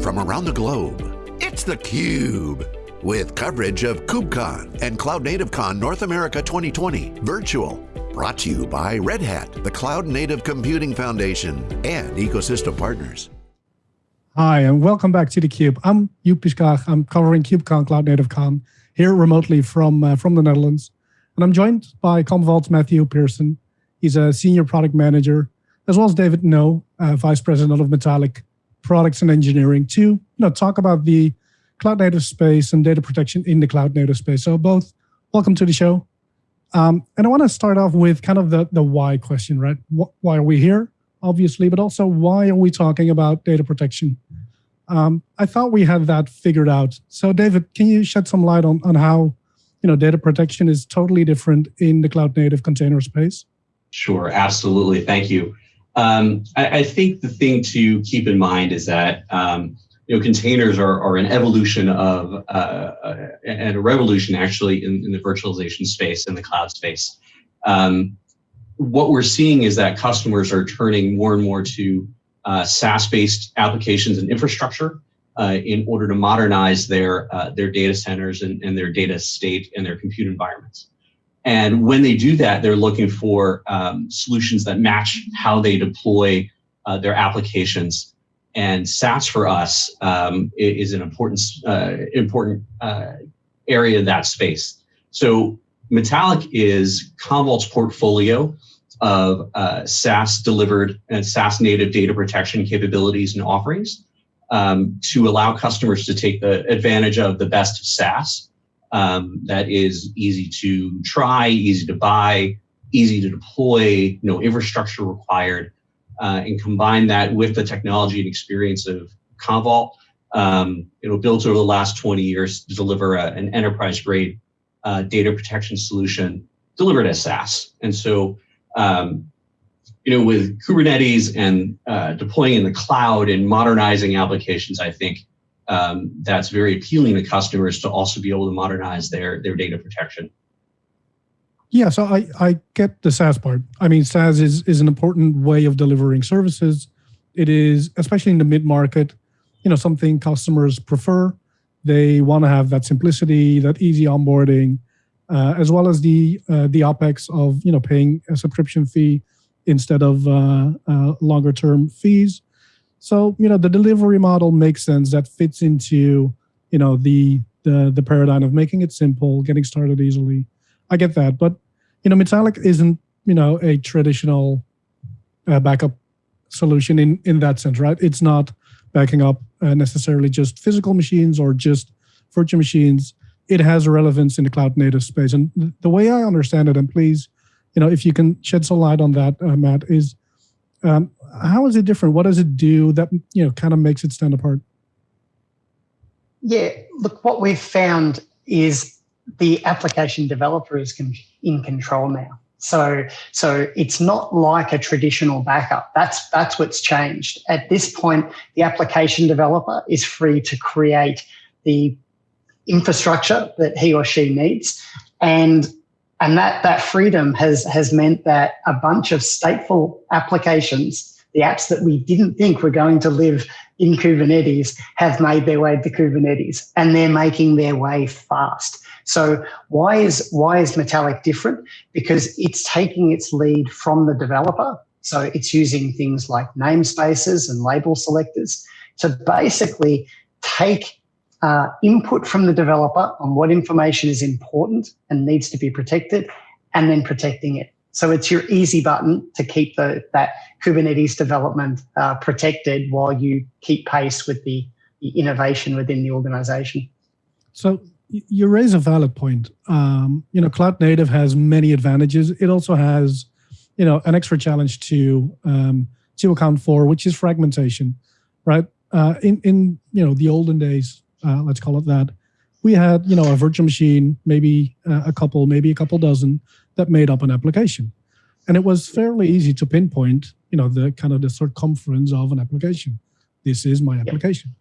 From around the globe, it's theCUBE. With coverage of KubeCon and Cloud Native Con North America 2020 virtual. Brought to you by Red Hat, the Cloud Native Computing Foundation, and ecosystem partners. Hi, and welcome back to theCUBE. I'm Joep. I'm covering KubeCon Cloud Native Con here remotely from, uh, from the Netherlands. And I'm joined by Commvault's Matthew Pearson. He's a senior product manager, as well as David Ngo, uh, vice president of Metallic products and engineering to you know, talk about the cloud native space and data protection in the cloud native space. So both, welcome to the show. Um, and I want to start off with kind of the, the why question, right? Why are we here, obviously, but also why are we talking about data protection? Um, I thought we had that figured out. So David, can you shed some light on, on how you know, data protection is totally different in the cloud native container space? Sure, absolutely. Thank you. Um, I, I, think the thing to keep in mind is that um, you know containers are, are an evolution of uh, and a revolution actually in, in, the virtualization space in the cloud space. Um, what we're seeing is that customers are turning more and more to uh, SaaS-based applications and infrastructure uh, in order to modernize their uh, their data centers and, and their data state and their compute environments. And when they do that, they're looking for um, solutions that match how they deploy uh, their applications. And SaaS for us um, is an important, uh, important uh, area of that space. So Metallic is Commvault's portfolio of uh, SaaS delivered and SaaS native data protection capabilities and offerings um, to allow customers to take the advantage of the best SaaS um, that is easy to try, easy to buy, easy to deploy, no infrastructure required, uh, and combine that with the technology and experience of Commvault. Um, it was built over the last 20 years to deliver a, an enterprise grade uh, data protection solution delivered as SaaS. And so, um, you know, with Kubernetes and uh, deploying in the cloud and modernizing applications, I think um, that's very appealing to customers to also be able to modernize their, their data protection. Yeah, so I, I get the SaaS part. I mean, SaaS is, is an important way of delivering services. It is, especially in the mid-market, you know, something customers prefer. They want to have that simplicity, that easy onboarding, uh, as well as the uh, the OpEx of, you know, paying a subscription fee instead of uh, uh longer term fees. So, you know, the delivery model makes sense. That fits into, you know, the the the paradigm of making it simple, getting started easily. I get that, but you know, Metallic isn't, you know, a traditional uh, backup solution in in that sense, right? It's not backing up uh, necessarily just physical machines or just virtual machines. It has relevance in the cloud native space, and the way I understand it, and please, you know, if you can shed some light on that, uh, Matt, is um, how is it different? What does it do that you know kind of makes it stand apart? Yeah, look, what we've found is the application developer is in control now. So, so it's not like a traditional backup. That's that's what's changed. At this point, the application developer is free to create the infrastructure that he or she needs, and and that, that freedom has, has meant that a bunch of stateful applications, the apps that we didn't think were going to live in Kubernetes, have made their way to Kubernetes and they're making their way fast. So why is, why is Metallic different? Because it's taking its lead from the developer. So it's using things like namespaces and label selectors to basically take uh, input from the developer on what information is important and needs to be protected, and then protecting it. So it's your easy button to keep the, that Kubernetes development uh, protected while you keep pace with the, the, innovation within the organization. So you raise a valid point. Um, you know, cloud native has many advantages. It also has, you know, an extra challenge to um, to account for, which is fragmentation, right? Uh, in in you know the olden days, uh, let's call it that, we had you know a virtual machine, maybe uh, a couple, maybe a couple dozen that made up an application, and it was fairly easy to pinpoint you know the kind of the circumference of an application. This is my application.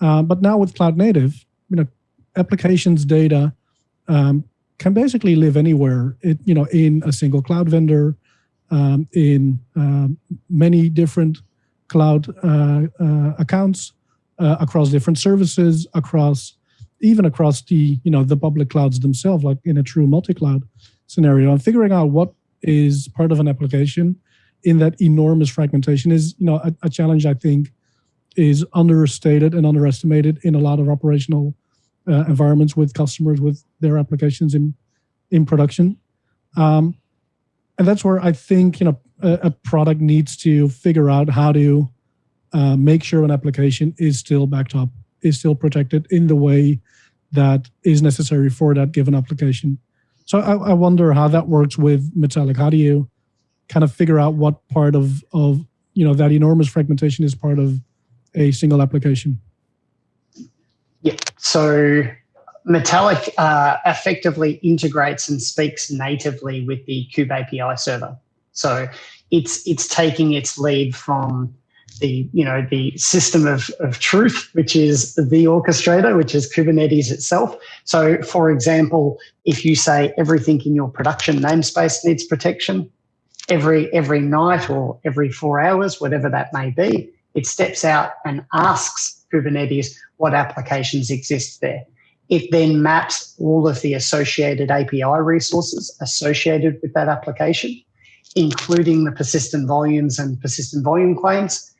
Uh, but now with cloud native, you know, applications data um, can basically live anywhere. It you know in a single cloud vendor, um, in um, many different cloud uh, uh, accounts uh, across different services, across even across the you know the public clouds themselves, like in a true multi-cloud scenario, and figuring out what is part of an application in that enormous fragmentation is you know a, a challenge I think is understated and underestimated in a lot of operational uh, environments with customers with their applications in in production. Um, and that's where I think you know a, a product needs to figure out how to uh, make sure an application is still backed up, is still protected in the way that is necessary for that given application. So I, I wonder how that works with Metallic. How do you kind of figure out what part of of you know that enormous fragmentation is part of a single application? Yeah. So Metallic uh, effectively integrates and speaks natively with the Kube API server. So it's it's taking its lead from the you know the system of, of truth, which is the orchestrator, which is Kubernetes itself. So, for example, if you say everything in your production namespace needs protection, every every night or every four hours, whatever that may be, it steps out and asks Kubernetes what applications exist there. It then maps all of the associated API resources associated with that application, including the persistent volumes and persistent volume claims,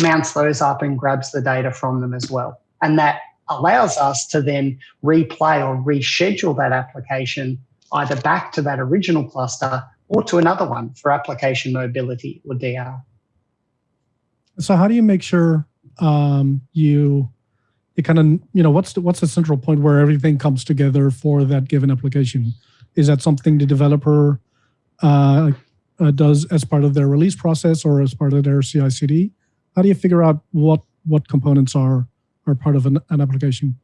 mounts those up and grabs the data from them as well. And that allows us to then replay or reschedule that application either back to that original cluster or to another one for application mobility or DR. So how do you make sure um, you it kind of you know what's the, what's the central point where everything comes together for that given application? Is that something the developer uh, uh, does as part of their release process or as part of their CI/CD? How do you figure out what what components are are part of an, an application?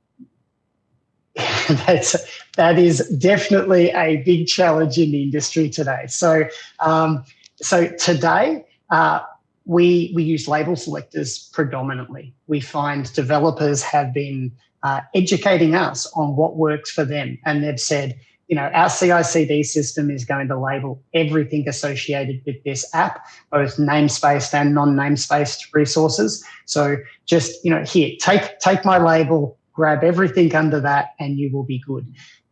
That's that is definitely a big challenge in the industry today. So um, so today. Uh, we, we use label selectors predominantly. We find developers have been uh, educating us on what works for them. And they've said, you know, our CI CD system is going to label everything associated with this app, both namespaced and non-namespaced resources. So just, you know, here, take, take my label, grab everything under that, and you will be good.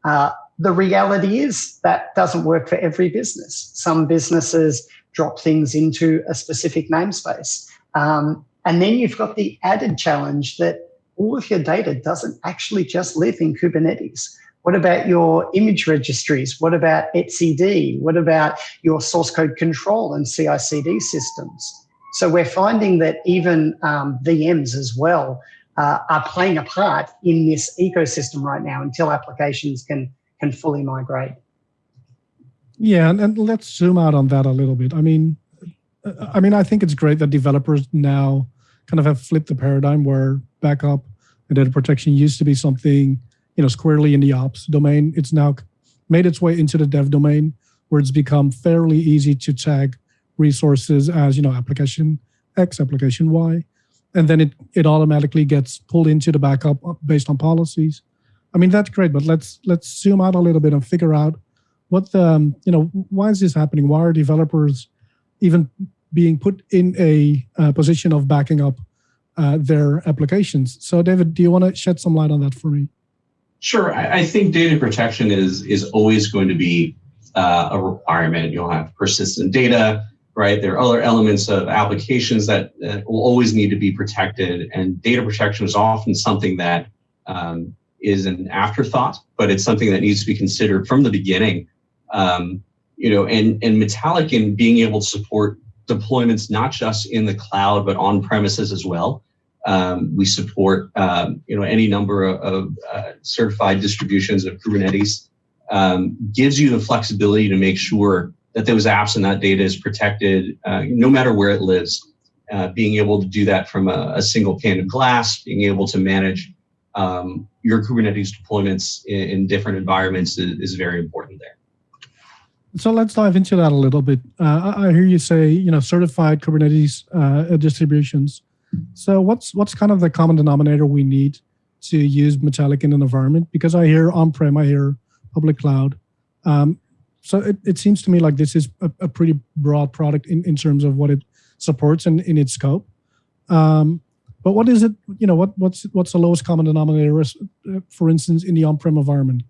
Uh, the reality is that doesn't work for every business. Some businesses drop things into a specific namespace. Um, and then you've got the added challenge that all of your data doesn't actually just live in Kubernetes. What about your image registries? What about etcd? What about your source code control and CI CD systems? So we're finding that even um, VMs as well uh, are playing a part in this ecosystem right now until applications can, can fully migrate. Yeah, and, and let's zoom out on that a little bit. I mean, I mean, I think it's great that developers now kind of have flipped the paradigm where backup and data protection used to be something, you know, squarely in the ops domain. It's now made its way into the dev domain where it's become fairly easy to tag resources as, you know, application X, application Y, and then it, it automatically gets pulled into the backup based on policies. I mean, that's great, but let's let's zoom out a little bit and figure out what the um, you know why is this happening? Why are developers even being put in a uh, position of backing up uh, their applications? So, David, do you want to shed some light on that for me? Sure. I, I think data protection is is always going to be uh, a requirement. You'll have persistent data, right? There are other elements of applications that will always need to be protected, and data protection is often something that um, is an afterthought, but it's something that needs to be considered from the beginning um, you know, and, and Metallic in being able to support deployments not just in the cloud, but on premises as well. Um, we support, um, you know, any number of, uh, certified distributions of Kubernetes. Um, gives you the flexibility to make sure that those apps and that data is protected uh, no matter where it lives. Uh, being able to do that from a, a, single pane of glass, being able to manage um, your Kubernetes deployments in, in different environments is, is very important there. So let's dive into that a little bit. Uh, I hear you say, you know, certified Kubernetes uh, distributions. So what's what's kind of the common denominator we need to use Metallic in an environment? Because I hear on-prem, I hear public cloud. Um, so it, it seems to me like this is a, a, pretty broad product in, in terms of what it supports and in its scope. Um, But what is it? You know, what what's what's the lowest common denominator, uh, for instance, in the on-prem environment?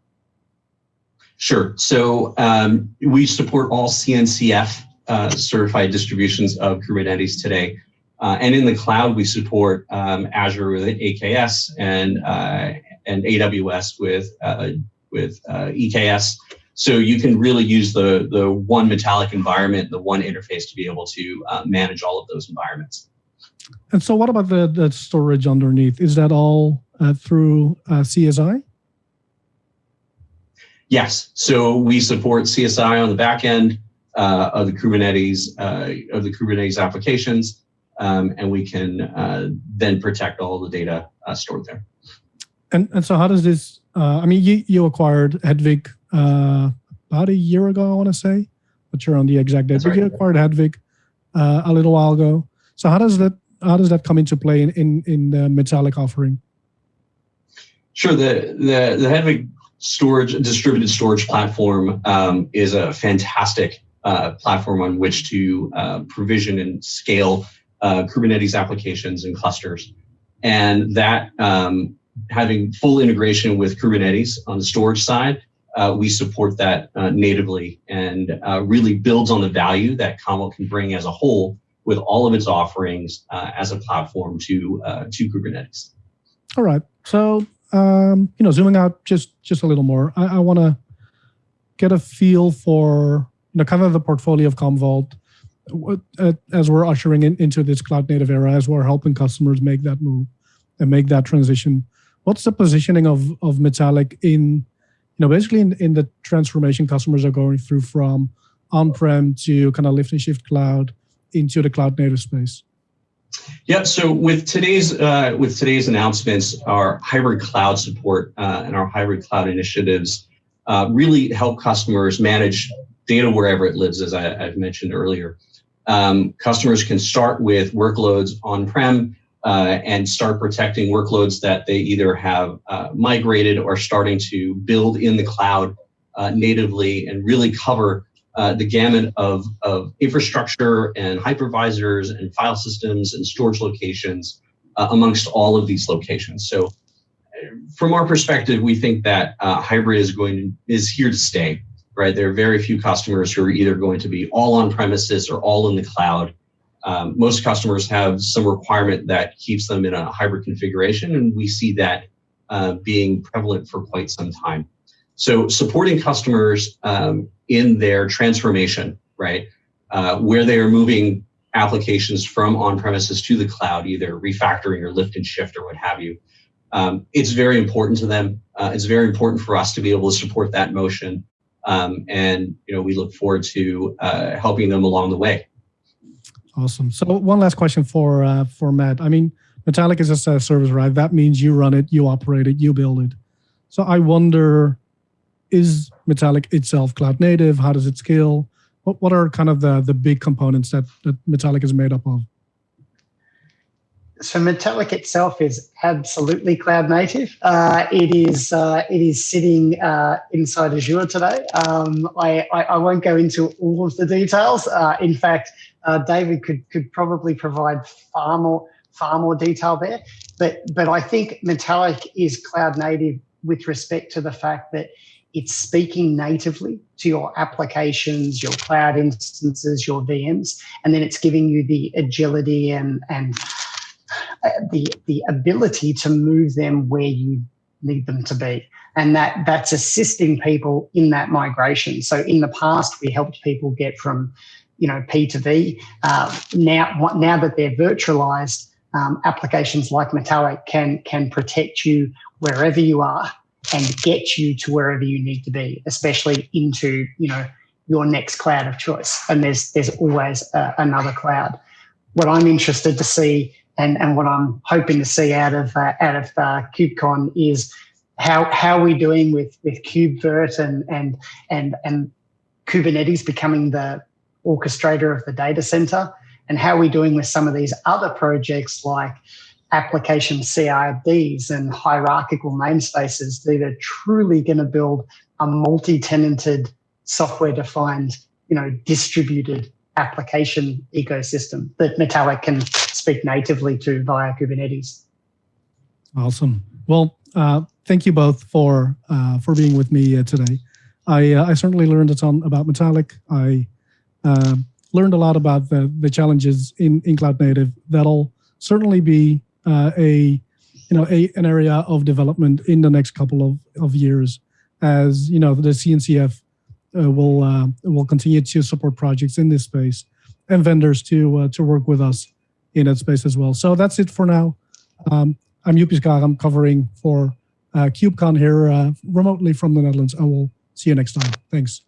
Sure. So um, we support all CNCF uh, certified distributions of Kubernetes today. Uh, and in the cloud, we support um, Azure with AKS and uh, and AWS with uh, with uh, EKS. So you can really use the the one Metallic environment, the one interface to be able to uh, manage all of those environments. And so, what about the, the storage underneath? Is that all uh, through CSI? Yes. So we support CSI on the back end of the Kubernetes of the Kubernetes applications um, and we can uh, then protect all the data uh, stored there. And and so how does this? Uh, I mean, you you acquired Hedvig uh, about a year ago, I want to say, but you're on the exact date. But you acquired Hedvig uh, a little while ago. So how does that how does that come into play in in, in the Metallic offering? Sure. The the the Hedvig storage distributed storage platform um, is a fantastic uh, platform on which to uh, provision and scale uh, Kubernetes applications and clusters. And that um, having full integration with Kubernetes on the storage side, uh, we support that uh, natively and uh, really builds on the value that Commvault can bring as a whole with all of its offerings uh, as a platform to uh, to Kubernetes. All right. So um, you know, zooming out just just a little more, I, I want to get a feel for you know kind of the portfolio of Commvault as we're ushering in, into this cloud native era, as we're helping customers make that move and make that transition, what's the positioning of of Metallic in, you know, basically in, in the transformation customers are going through from on-prem to kind of lift and shift cloud into the cloud native space? Yeah, so with today's uh, with today's announcements, our hybrid cloud support uh, and our hybrid cloud initiatives uh, really help customers manage data wherever it lives, as I, have mentioned earlier um, customers can start with workloads on-prem uh, and start protecting workloads that they either have uh, migrated or starting to build in the cloud uh, natively and really cover uh, the gamut of, of infrastructure and hypervisors and file systems and storage locations uh, amongst all of these locations. So from our perspective, we think that uh, hybrid is going to, is here to stay right? There are very few customers who are either going to be all on premises or all in the cloud. Um, most customers have some requirement that keeps them in a hybrid configuration, and we see that uh, being prevalent for quite some time. So supporting customers um, in their transformation, right, uh, where they are moving applications from on-premises to the cloud, either refactoring or lift and shift or what have you, um, it's very important to them. Uh, it's very important for us to be able to support that motion um, and you know we look forward to uh, helping them along the way. Awesome. So one last question for uh, for Matt. I mean, Metallic is a service, right? That means you run it, you operate it, you build it. So I wonder, is Metallic itself cloud native? How does it scale? What what are kind of the the big components that that Metallic is made up of? So Metallic itself is absolutely cloud native. Uh, it is uh, it is sitting uh, inside Azure today. Um, I, I, I, won't go into all of the details. Uh, in fact, uh, David could could probably provide far more far more detail there. But but I think Metallic is cloud native with respect to the fact that it's speaking natively to your applications, your cloud instances, your VMs, and then it's giving you the agility and and the the ability to move them where you need them to be. And that that's assisting people in that migration. So in the past we helped people get from you know p to v. Uh, now now that they're virtualized um, applications like metallic can can protect you wherever you are and get you to wherever you need to be especially into you know your next cloud of choice. And there's there's always uh, another cloud. What i'm interested to see and and what I'm hoping to see out of uh, out of uh, KubeCon is how how are we doing with with KubeVirt and and and and Kubernetes becoming the orchestrator of the data center, and how are we doing with some of these other projects like application CRDs and hierarchical namespaces that are truly going to build a multi-tenanted software defined you know distributed application ecosystem that Metallic can speak natively to via Kubernetes. Awesome. Well, uh, thank you both for uh, for being with me uh, today. I uh, I certainly learned a ton about Metallic. I uh, learned a lot about the the challenges in in cloud native. That'll certainly be uh, a you know a an area of development in the next couple of of years, as you know the CNCF will will continue to support projects in this space and vendors to to work with us in that space as well. So that's it for now. Um, I'm Skag. I'm covering for uh, KubeCon here uh, remotely from the Netherlands. I will see you next time. Thanks.